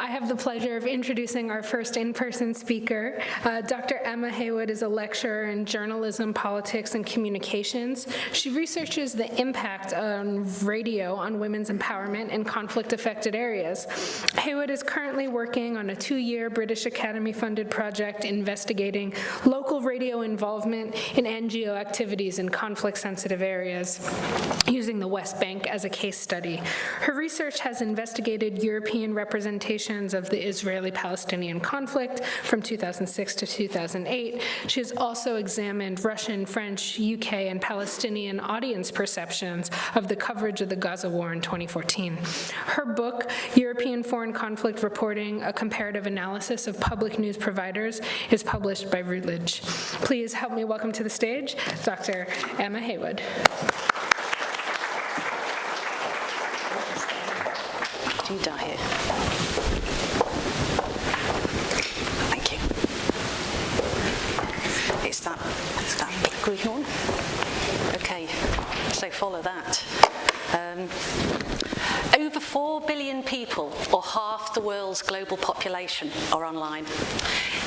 I have the pleasure of introducing our first in-person speaker. Uh, Dr. Emma Haywood is a lecturer in journalism, politics, and communications. She researches the impact on radio on women's empowerment in conflict-affected areas. Haywood is currently working on a two-year British Academy-funded project investigating local radio involvement in NGO activities in conflict-sensitive areas, using the West Bank as a case study. Her research has investigated European of the Israeli-Palestinian conflict from 2006 to 2008. She has also examined Russian, French, UK, and Palestinian audience perceptions of the coverage of the Gaza war in 2014. Her book, European Foreign Conflict Reporting, A Comparative Analysis of Public News Providers, is published by Routledge. Please help me welcome to the stage Dr. Emma Haywood. You here? Thank you. It's that, it's that green one. Okay, so follow that. Um, over 4 billion people, or half the world's global population, are online.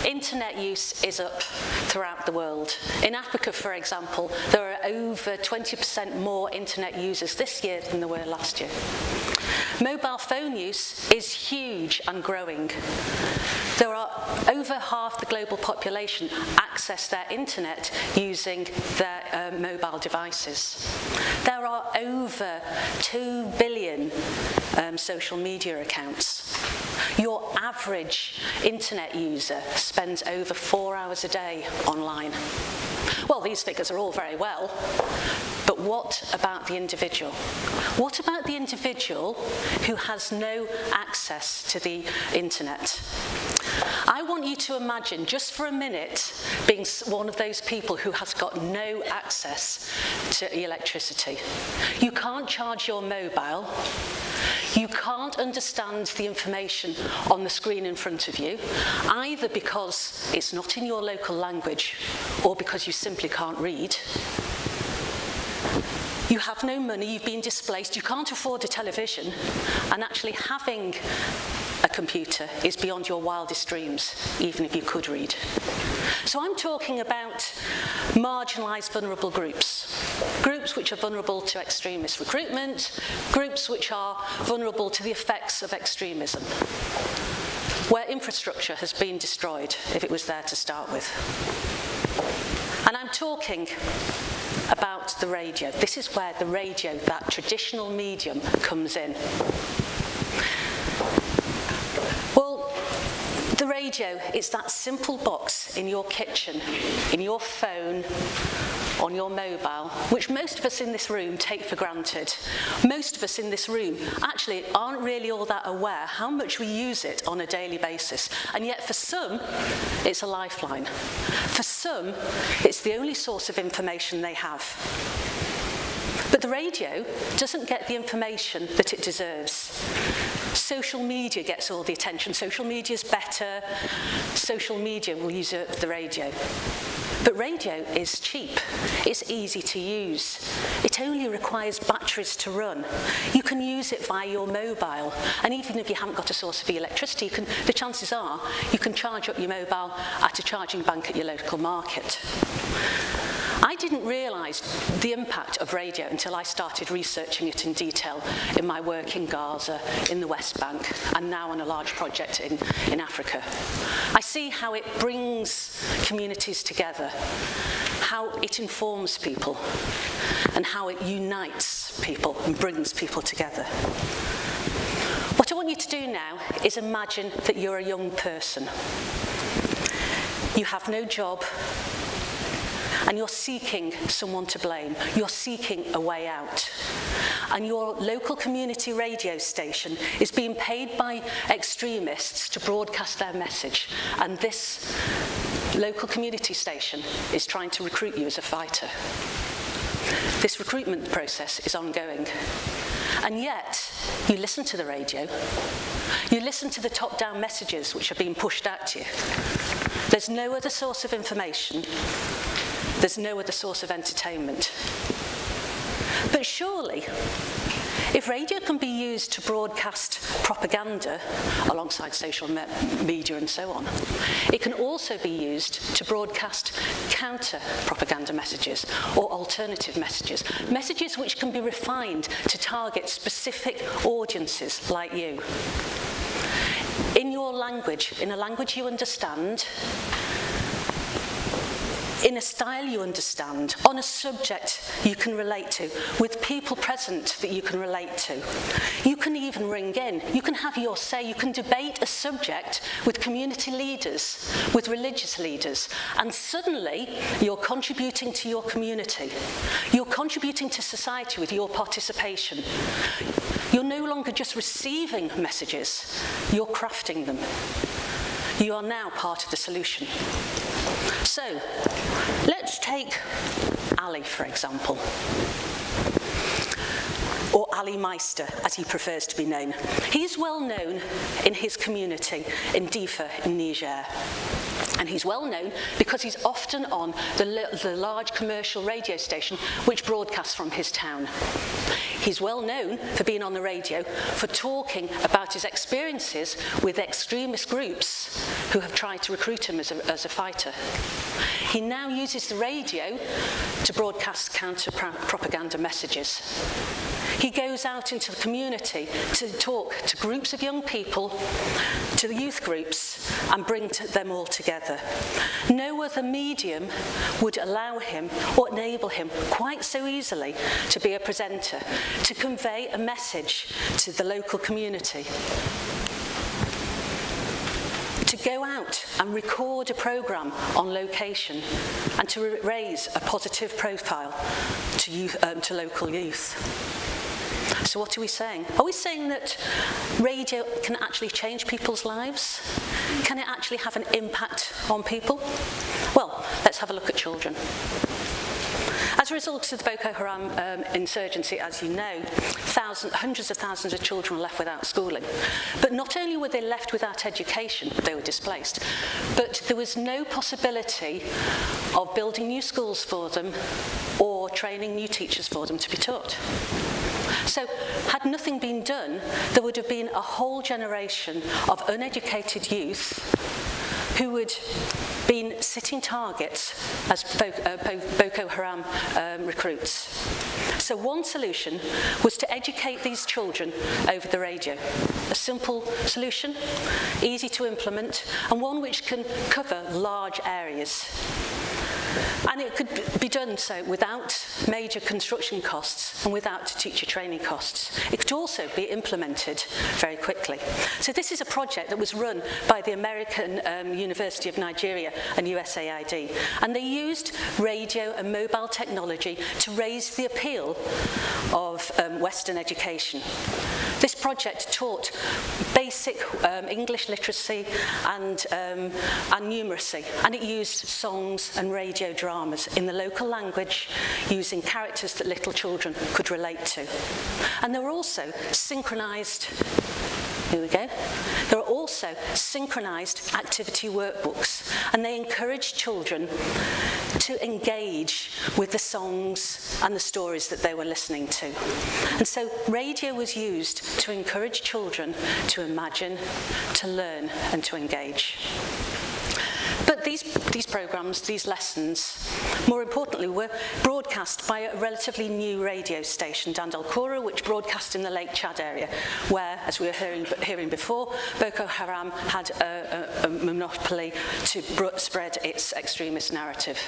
Internet use is up throughout the world. In Africa, for example, there are over 20% more internet users this year than there were last year. Mobile phone use is huge and growing. There are over half the global population access their internet using their uh, mobile devices. Are over 2 billion um, social media accounts. Your average internet user spends over four hours a day online. Well, these figures are all very well, but what about the individual? What about the individual who has no access to the internet? I want you to imagine, just for a minute, being one of those people who has got no access to electricity. You can't charge your mobile, you can't understand the information on the screen in front of you, either because it's not in your local language or because you simply can't read. You have no money, you've been displaced, you can't afford a television, and actually having computer is beyond your wildest dreams, even if you could read. So I'm talking about marginalised vulnerable groups, groups which are vulnerable to extremist recruitment, groups which are vulnerable to the effects of extremism, where infrastructure has been destroyed if it was there to start with. And I'm talking about the radio. This is where the radio, that traditional medium, comes in. The radio is that simple box in your kitchen, in your phone, on your mobile, which most of us in this room take for granted. Most of us in this room actually aren't really all that aware how much we use it on a daily basis. And yet for some, it's a lifeline. For some, it's the only source of information they have. But the radio doesn't get the information that it deserves. Social media gets all the attention. Social media is better. Social media will usurp the radio. But radio is cheap. It's easy to use. It only requires batteries to run. You can use it via your mobile. And even if you haven't got a source of electricity, can, the chances are you can charge up your mobile at a charging bank at your local market. I didn't realise the impact of radio until I started researching it in detail in my work in Gaza, in the West Bank, and now on a large project in, in Africa. I see how it brings communities together, how it informs people, and how it unites people and brings people together. What I want you to do now is imagine that you're a young person. You have no job, and you're seeking someone to blame. You're seeking a way out. And your local community radio station is being paid by extremists to broadcast their message. And this local community station is trying to recruit you as a fighter. This recruitment process is ongoing. And yet, you listen to the radio, you listen to the top-down messages which are being pushed at you. There's no other source of information there's no other source of entertainment. But surely, If radio can be used to broadcast propaganda alongside social me media and so on, it can also be used to broadcast counter propaganda messages or alternative messages, messages which can be refined to target specific audiences like you. In your language, in a language you understand, in a style you understand, on a subject you can relate to, with people present that you can relate to. You can even ring in, you can have your say, you can debate a subject with community leaders, with religious leaders, and suddenly you're contributing to your community. You're contributing to society with your participation. You're no longer just receiving messages, you're crafting them. You are now part of the solution. So, let's take Ali, for example, or Ali Meister, as he prefers to be known. He is well known in his community in Diffa in Niger. And he's well known because he's often on the, the large commercial radio station which broadcasts from his town. He's well known for being on the radio, for talking about his experiences with extremist groups who have tried to recruit him as a, as a fighter. He now uses the radio to broadcast counter-propaganda messages. He goes out into the community to talk to groups of young people, to the youth groups, and bring them all together. No other medium would allow him or enable him quite so easily to be a presenter, to convey a message to the local community to go out and record a programme on location and to raise a positive profile to, youth, um, to local youth. So what are we saying? Are we saying that radio can actually change people's lives? Can it actually have an impact on people? Well, let's have a look at children. As a result of the Boko Haram um, insurgency, as you know, thousands, hundreds of thousands of children were left without schooling. But not only were they left without education, they were displaced, but there was no possibility of building new schools for them or training new teachers for them to be taught. So had nothing been done, there would have been a whole generation of uneducated youth who would been sitting targets as uh, Boko Haram um, recruits. So one solution was to educate these children over the radio. A simple solution, easy to implement, and one which can cover large areas. And it could be done so without major construction costs and without teacher training costs. It could also be implemented very quickly. So this is a project that was run by the American um, University of Nigeria and USAID. And they used radio and mobile technology to raise the appeal of um, Western education. This project taught basic um, English literacy and, um, and numeracy, and it used songs and radio dramas in the local language using characters that little children could relate to. And there were also synchronised here we go. There are also synchronised activity workbooks and they encourage children to engage with the songs and the stories that they were listening to. And so radio was used to encourage children to imagine, to learn and to engage. But these, these programs, these lessons, more importantly, were broadcast by a relatively new radio station, Dandal Kura, which broadcast in the Lake Chad area, where, as we were hearing, hearing before, Boko Haram had a, a, a monopoly to spread its extremist narrative.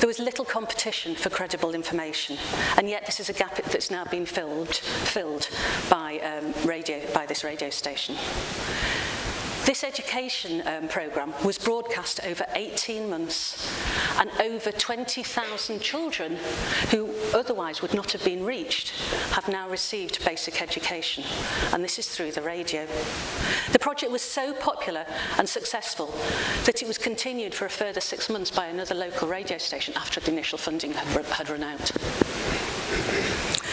There was little competition for credible information, and yet this is a gap that's now been filled, filled by, um, radio, by this radio station. This education um, programme was broadcast over 18 months and over 20,000 children who otherwise would not have been reached have now received basic education and this is through the radio. The project was so popular and successful that it was continued for a further six months by another local radio station after the initial funding had, had run out.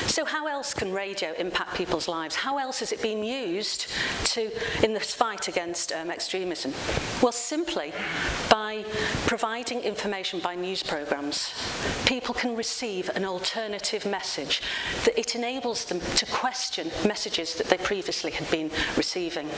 So how else can radio impact people's lives? How else has it been used to, in this fight against um, extremism? Well, simply by providing information by news programmes. People can receive an alternative message that it enables them to question messages that they previously had been receiving.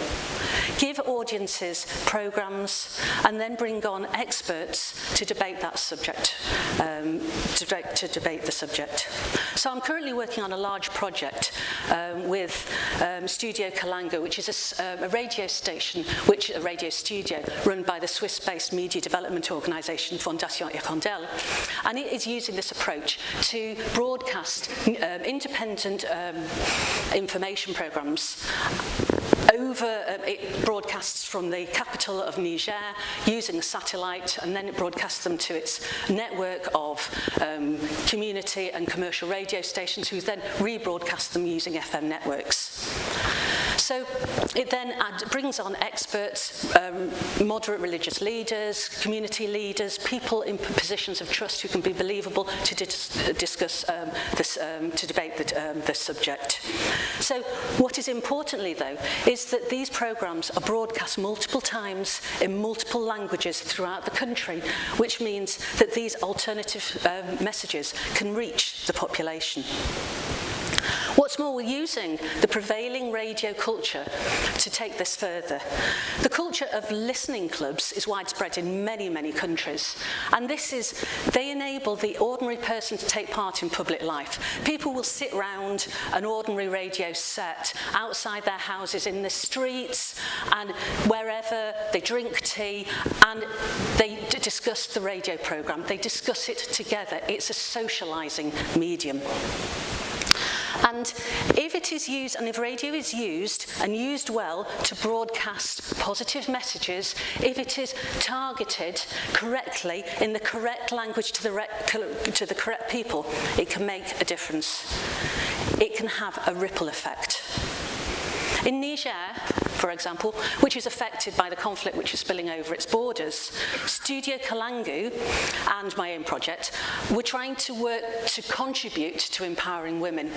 Give audiences programmes and then bring on experts to debate that subject, um, to, to debate the subject. So I'm currently working on a large project um, with um, Studio Kalangu, which is a, uh, a radio station, which a radio studio run by the Swiss-based media development organisation Fondation Hirondelle, and it is using this approach to broadcast um, independent um, information programmes over, um, it broadcasts from the capital of Niger using satellite and then it broadcasts them to its network of um, community and commercial radio stations who then rebroadcast them using FM networks. So it then add, brings on experts, um, moderate religious leaders, community leaders, people in positions of trust who can be believable to dis discuss um, this, um, to debate the, um, subject. So what is importantly though is that these programmes are broadcast multiple times in multiple languages throughout the country, which means that these alternative um, messages can reach the population. What's more, we're using the prevailing radio culture to take this further. The culture of listening clubs is widespread in many, many countries. And this is, they enable the ordinary person to take part in public life. People will sit round an ordinary radio set outside their houses in the streets and wherever they drink tea and they discuss the radio programme. They discuss it together. It's a socialising medium. And if it is used, and if radio is used and used well to broadcast positive messages, if it is targeted correctly in the correct language to the, to the correct people, it can make a difference. It can have a ripple effect. In Niger, for example, which is affected by the conflict which is spilling over its borders, Studio Kalangu and my own project were trying to work to contribute to empowering women.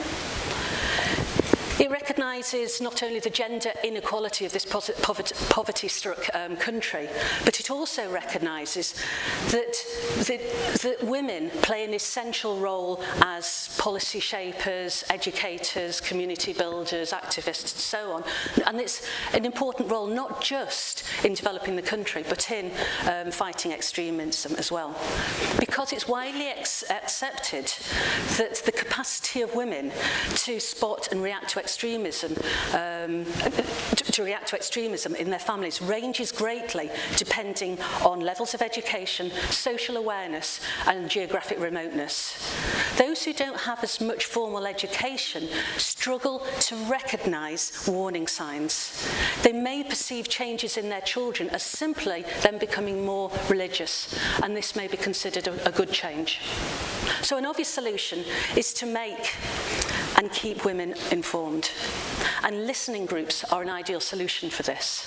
It recognises not only the gender inequality of this poverty-struck um, country, but it also recognises that, that, that women play an essential role as policy shapers, educators, community builders, activists, and so on. And it's an important role not just in developing the country, but in um, fighting extremism as well. Because it's widely accepted that the capacity of women to spot and react to extremism, um, to, to react to extremism in their families ranges greatly depending on levels of education, social awareness and geographic remoteness. Those who don't have as much formal education struggle to recognise warning signs. They may perceive changes in their children as simply them becoming more religious, and this may be considered a, a good change. So an obvious solution is to make and keep women informed. And listening groups are an ideal solution for this.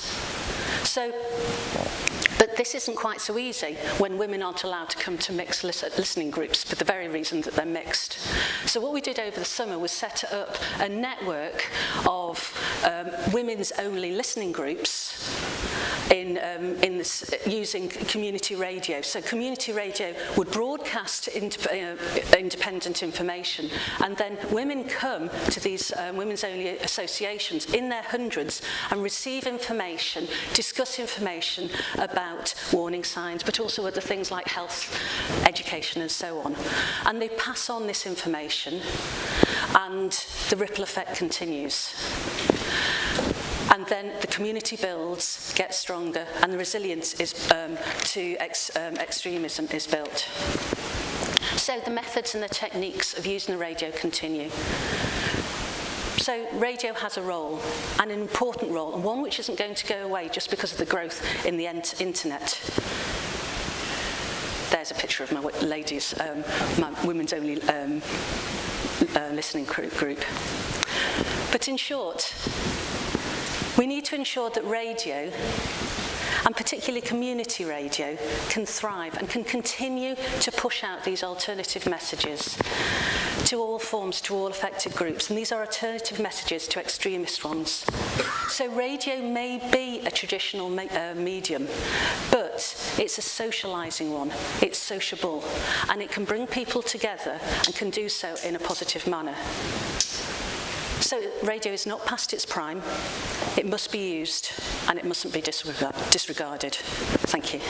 So, but this isn't quite so easy when women aren't allowed to come to mixed listening groups for the very reason that they're mixed. So what we did over the summer was set up a network of um, women's only listening groups in, um, in this, uh, using community radio. So community radio would broadcast uh, independent information and then women come to these um, women's only associations in their hundreds and receive information, discuss information about warning signs but also other things like health, education and so on. And they pass on this information and the ripple effect continues. Then the community builds, gets stronger, and the resilience is, um, to ex, um, extremism is built. So the methods and the techniques of using the radio continue. So radio has a role, an important role, and one which isn't going to go away just because of the growth in the internet. There's a picture of my ladies, um, my women's only um, uh, listening group. But in short, we need to ensure that radio and particularly community radio can thrive and can continue to push out these alternative messages to all forms, to all affected groups, and these are alternative messages to extremist ones. So radio may be a traditional me uh, medium, but it's a socialising one, it's sociable, and it can bring people together and can do so in a positive manner. So radio is not past its prime, it must be used, and it mustn't be disregarded. Thank you.